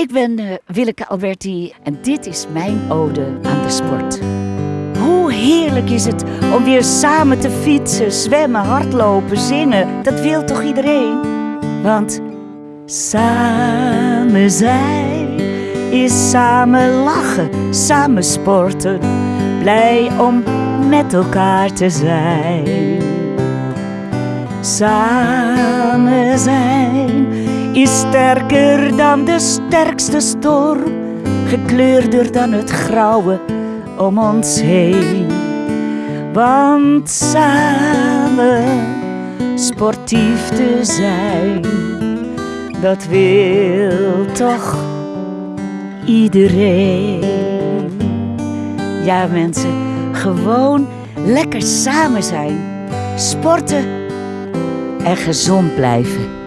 Ik ben uh, Willeke Alberti en dit is mijn ode aan de sport. Hoe heerlijk is het om weer samen te fietsen, zwemmen, hardlopen, zingen. Dat wil toch iedereen? Want samen zijn is samen lachen, samen sporten. Blij om met elkaar te zijn. Samen zijn is sterker dan de sterkste storm, gekleurder dan het grauwe om ons heen. Want samen sportief te zijn, dat wil toch iedereen. Ja, mensen, gewoon lekker samen zijn, sporten en gezond blijven.